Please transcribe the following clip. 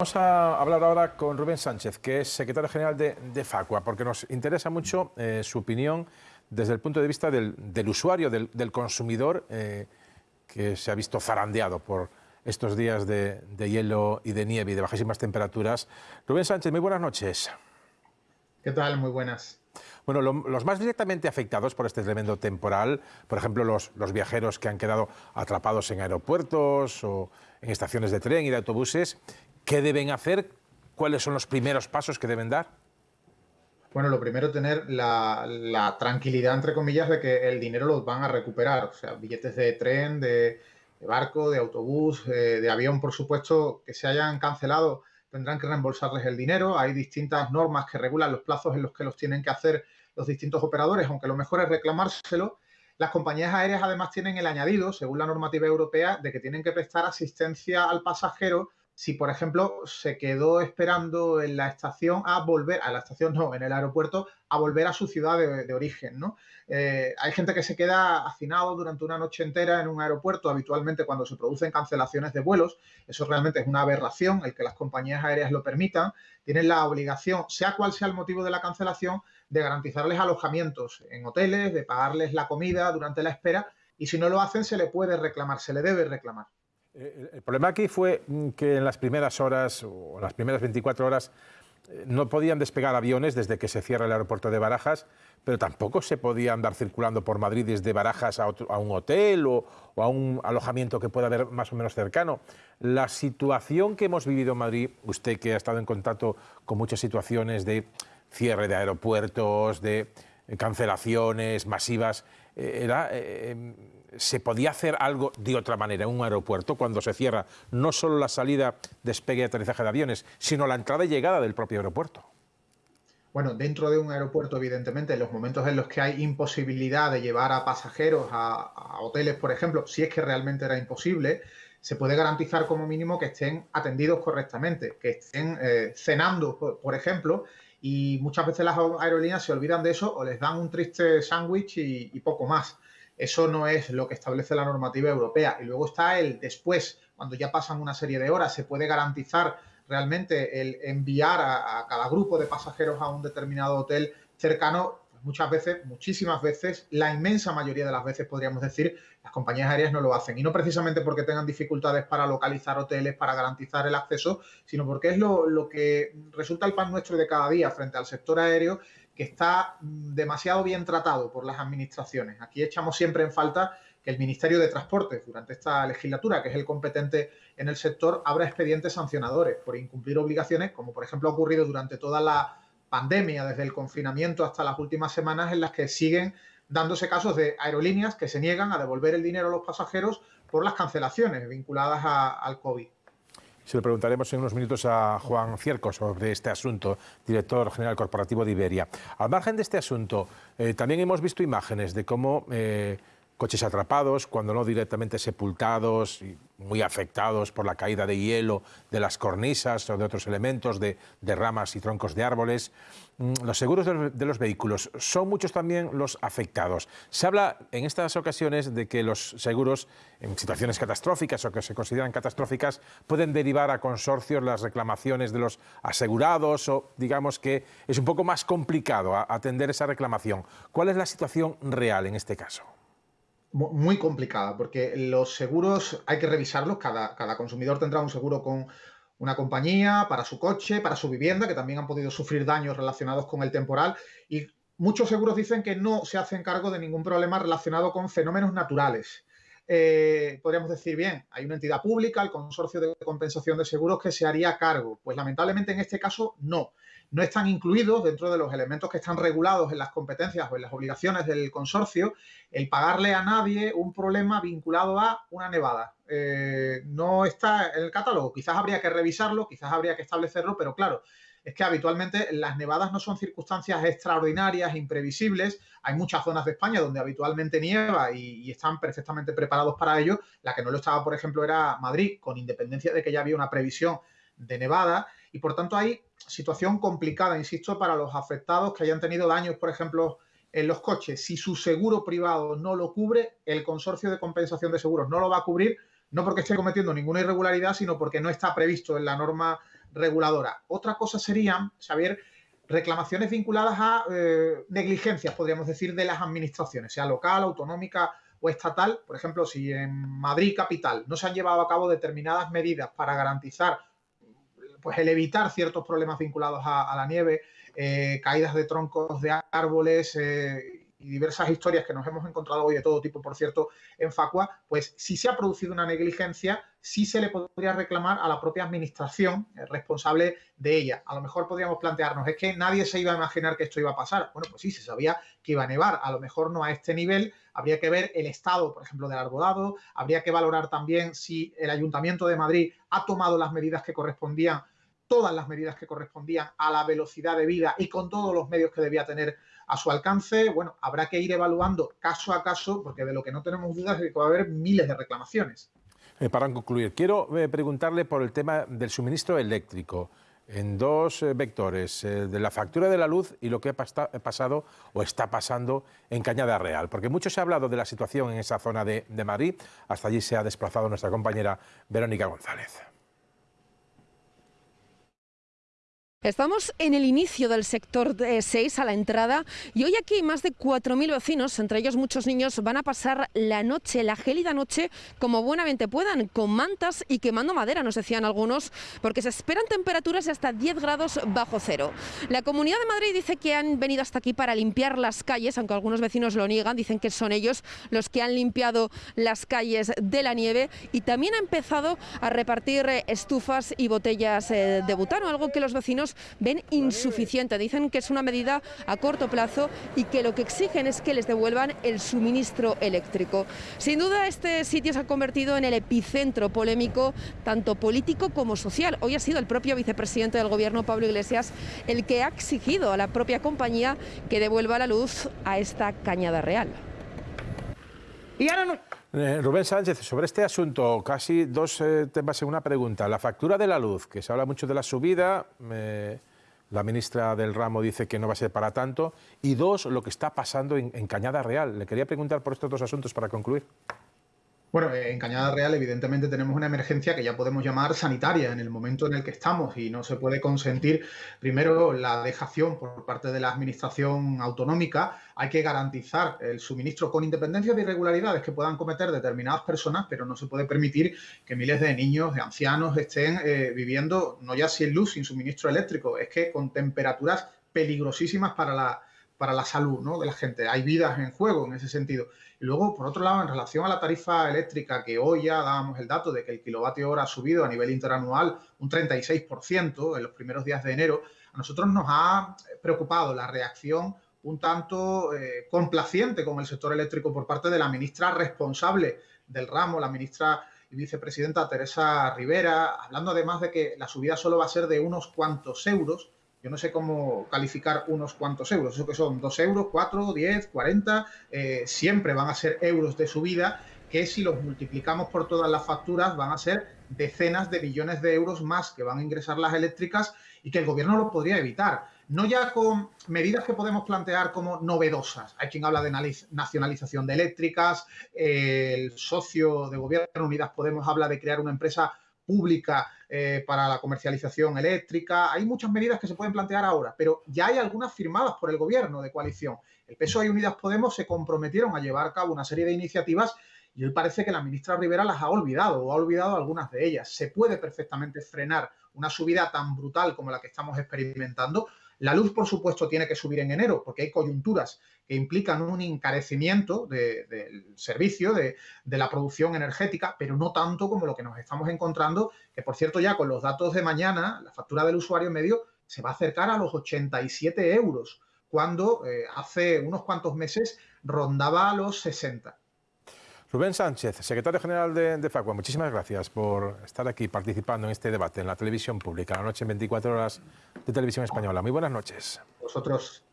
Vamos a hablar ahora con Rubén Sánchez, que es secretario general de, Facua, porque nos interesa mucho eh, su opinión desde el punto de vista del, usuario, del, consumidor, eh, que se ha visto zarandeado por estos días de, hielo y de nieve y de bajísimas temperaturas. Rubén Sánchez, muy buenas noches. ¿Qué tal? Muy buenas. Bueno, los más directamente afectados por este tremendo temporal, por ejemplo, los, viajeros que han quedado atrapados en aeropuertos o en estaciones de tren y de autobuses, ¿Qué deben hacer? ¿Cuáles son los primeros pasos que deben dar? Bueno, lo primero, tener la, tranquilidad, entre comillas, de que el dinero los van a recuperar. O sea, billetes de tren, de, barco, de autobús, eh, de avión, por supuesto, que se hayan cancelado, tendrán que reembolsarles el dinero. Hay distintas normas que regulan los plazos en los que los tienen que hacer los distintos operadores, aunque lo mejor es reclamárselo. Las compañías aéreas además tienen el añadido, según la normativa europea, de que tienen que prestar asistencia al pasajero si, por ejemplo, se quedó esperando en la estación a volver, a la estación no, en el aeropuerto, a volver a su ciudad de, origen, ¿no? Eh, hay gente que se queda hacinado durante una noche entera en un aeropuerto, habitualmente cuando se producen cancelaciones de vuelos. Eso realmente es una aberración, el que las compañías aéreas lo permitan. Tienen la obligación, sea cual sea el motivo de la cancelación, de garantizarles alojamientos en hoteles, de pagarles la comida durante la espera, y si no lo hacen, se le puede reclamar, se le debe reclamar. Eh, el problema aquí fue mm, que en las primeras horas o las primeras 24 horas eh, no podían despegar aviones desde que se cierra el aeropuerto de Barajas, pero tampoco se podía andar circulando por Madrid desde Barajas a, un hotel o, a un alojamiento que pueda haber más o menos cercano. La situación que hemos vivido en Madrid, usted que ha estado en contacto con muchas situaciones de cierre de aeropuertos, de eh, cancelaciones masivas, era ¿Se podía hacer algo de otra manera en un aeropuerto cuando se cierra no solo la salida, despegue y aterrizaje de aviones, sino la entrada y llegada del propio aeropuerto? Bueno, dentro de un aeropuerto, evidentemente, en los momentos en los que hay imposibilidad de llevar a pasajeros a, hoteles, por ejemplo, si es que realmente era imposible, se puede garantizar como mínimo que estén atendidos correctamente, que estén eh, cenando, por, ejemplo, y muchas veces las aerolíneas se olvidan de eso o les dan un triste sándwich y poco más. Eso no es lo que establece la normativa europea. Y luego está el después, cuando ya pasan una serie de horas, se puede garantizar realmente el enviar a, cada grupo de pasajeros a un determinado hotel cercano. Pues muchas veces, muchísimas veces, la inmensa mayoría de las veces, podríamos decir, las compañías aéreas no lo hacen. Y no precisamente porque tengan dificultades para localizar hoteles, para garantizar el acceso, sino porque es lo, lo que resulta el pan nuestro de cada día frente al sector aéreo que está demasiado bien tratado por las administraciones. Aquí echamos siempre en falta que el Ministerio de Transportes, durante esta legislatura, que es el competente en el sector, abra expedientes sancionadores por incumplir obligaciones, como por ejemplo ha ocurrido durante toda la pandemia, desde el confinamiento hasta las últimas semanas, en las que siguen dándose casos de aerolíneas que se niegan a devolver el dinero a los pasajeros por las cancelaciones vinculadas al COVID. Se lo preguntaremos en unos minutos a Juan Cierco sobre este asunto, director general corporativo de Iberia. Al margen de este asunto, eh, también hemos visto imágenes de cómo eh, coches atrapados, cuando no directamente sepultados y muy afectados por la caída de hielo de las cornisas o de otros elementos, de, ramas y troncos de árboles. Mm, los seguros de los, vehículos son muchos también los afectados. Se habla en estas ocasiones de que los seguros en situaciones catastróficas o que se consideran catastróficas pueden derivar a consorcios las reclamaciones de los asegurados o digamos que es un poco más complicado atender esa reclamación. ¿Cuál es la situación real en este caso? Muy complicada, porque los seguros hay que revisarlos, cada, cada consumidor tendrá un seguro con una compañía para su coche, para su vivienda, que también han podido sufrir daños relacionados con el temporal, y muchos seguros dicen que no se hacen cargo de ningún problema relacionado con fenómenos naturales. Eh, podríamos decir, bien, hay una entidad pública, el Consorcio de Compensación de Seguros, que se haría cargo. Pues lamentablemente en este caso no no están incluidos dentro de los elementos que están regulados en las competencias o en las obligaciones del consorcio el pagarle a nadie un problema vinculado a una nevada. Eh, no está en el catálogo, quizás habría que revisarlo, quizás habría que establecerlo, pero claro, es que habitualmente las nevadas no son circunstancias extraordinarias, imprevisibles. Hay muchas zonas de España donde habitualmente nieva y, están perfectamente preparados para ello. La que no lo estaba, por ejemplo, era Madrid, con independencia de que ya había una previsión de nevada. Y por tanto hay situación complicada, insisto, para los afectados que hayan tenido daños, por ejemplo, en los coches. Si su seguro privado no lo cubre, el consorcio de compensación de seguros no lo va a cubrir, no porque esté cometiendo ninguna irregularidad, sino porque no está previsto en la norma reguladora. Otra cosa serían, Xavier, reclamaciones vinculadas a eh, negligencias, podríamos decir, de las administraciones, sea local, autonómica o estatal. Por ejemplo, si en Madrid capital no se han llevado a cabo determinadas medidas para garantizar pues, el evitar ciertos problemas vinculados a, la nieve, eh, caídas de troncos de árboles, eh, y diversas historias que nos hemos encontrado hoy de todo tipo, por cierto, en Facua, pues si se ha producido una negligencia, sí se le podría reclamar a la propia administración eh, responsable de ella. A lo mejor podríamos plantearnos, es que nadie se iba a imaginar que esto iba a pasar. Bueno, pues sí, se sabía que iba a nevar, a lo mejor no a este nivel, habría que ver el estado, por ejemplo, del arbolado, habría que valorar también si el Ayuntamiento de Madrid ha tomado las medidas que correspondían todas las medidas que correspondían a la velocidad de vida y con todos los medios que debía tener a su alcance, bueno, habrá que ir evaluando caso a caso, porque de lo que no tenemos dudas es que va a haber miles de reclamaciones. Eh, para concluir, quiero eh, preguntarle por el tema del suministro eléctrico en dos eh, vectores, de la factura de la luz y lo que ha pasado o está pasando en Cañada Real. Porque mucho se ha hablado de la situación en esa zona de Madrid. Hasta allí se ha desplazado nuestra compañera Verónica González. Estamos en el inicio del sector 6 a la entrada y hoy aquí más de 4.000 vecinos, entre ellos muchos niños, van a pasar la noche, la gélida noche, como buenamente puedan, con mantas y quemando madera, nos decían algunos, porque se esperan temperaturas de hasta 10 grados bajo cero. La Comunidad de Madrid dice que han venido hasta aquí para limpiar las calles, aunque algunos vecinos lo niegan, dicen que son ellos los que han limpiado las calles de la nieve y también ha empezado a repartir estufas y botellas eh, de butano, algo que los vecinos ven insuficiente. Dicen que es una medida a corto plazo y que lo que exigen es que les devuelvan el suministro eléctrico. Sin duda este sitio se ha convertido en el epicentro polémico tanto político como social. Hoy ha sido el propio vicepresidente del Gobierno, Pablo Iglesias, el que ha exigido a la propia compañía que devuelva la luz a esta cañada real. Y ahora no... Eh, Rubén Sánchez, sobre este asunto, casi dos eh, temas en una pregunta. La factura de la luz, que se habla mucho de la subida, la ministra del ramo dice que no va a ser para tanto. Y dos, lo que está pasando en Cañada Real. Le quería preguntar por estos dos asuntos para concluir. Bueno, en Cañada Real evidentemente tenemos una emergencia que ya podemos llamar sanitaria en el momento en el que estamos y no se puede consentir primero la dejación por parte de la administración autonómica. Hay que garantizar el suministro con independencia de irregularidades que puedan cometer determinadas personas, pero no se puede permitir que miles de niños, de ancianos estén eh, viviendo no ya sin luz, sin suministro eléctrico, es que con temperaturas peligrosísimas para la, para la salud ¿no? de la gente. Hay vidas en juego en ese sentido. Y luego, por otro lado, en relación a la tarifa eléctrica, que hoy ya dábamos el dato de que el kilovatio hora ha subido a nivel interanual un 36% en los primeros días de enero, a nosotros nos ha preocupado la reacción un tanto eh, complaciente con el sector eléctrico por parte de la ministra responsable del ramo, la ministra y vicepresidenta Teresa Rivera, hablando además de que la subida solo va a ser de unos cuantos euros, yo no sé cómo calificar unos cuantos euros, eso que son 2 euros, 4, 10, 40, siempre van a ser euros de subida que si los multiplicamos por todas las facturas van a ser decenas de billones de euros más que van a ingresar las eléctricas y que el gobierno lo podría evitar. No ya con medidas que podemos plantear como novedosas. Hay quien habla de nacionalización de eléctricas, el socio de gobierno Unidas Podemos habla de crear una empresa pública eh, para la comercialización eléctrica. Hay muchas medidas que se pueden plantear ahora, pero ya hay algunas firmadas por el gobierno de coalición. El PSOE y Unidas Podemos se comprometieron a llevar a cabo una serie de iniciativas y hoy parece que la ministra Rivera las ha olvidado o ha olvidado algunas de ellas. Se puede perfectamente frenar una subida tan brutal como la que estamos experimentando la luz, por supuesto, tiene que subir en enero porque hay coyunturas que implican un encarecimiento del servicio, de, la producción energética, pero no tanto como lo que nos estamos encontrando, que por cierto ya con los datos de mañana, la factura del usuario medio se va a acercar a los 87 euros, cuando eh, hace unos cuantos meses rondaba a los 60. Rubén Sánchez, secretario general de, Facua, muchísimas gracias por estar aquí participando en este debate en la televisión pública, la noche en 24 horas de televisión española. Muy buenas noches.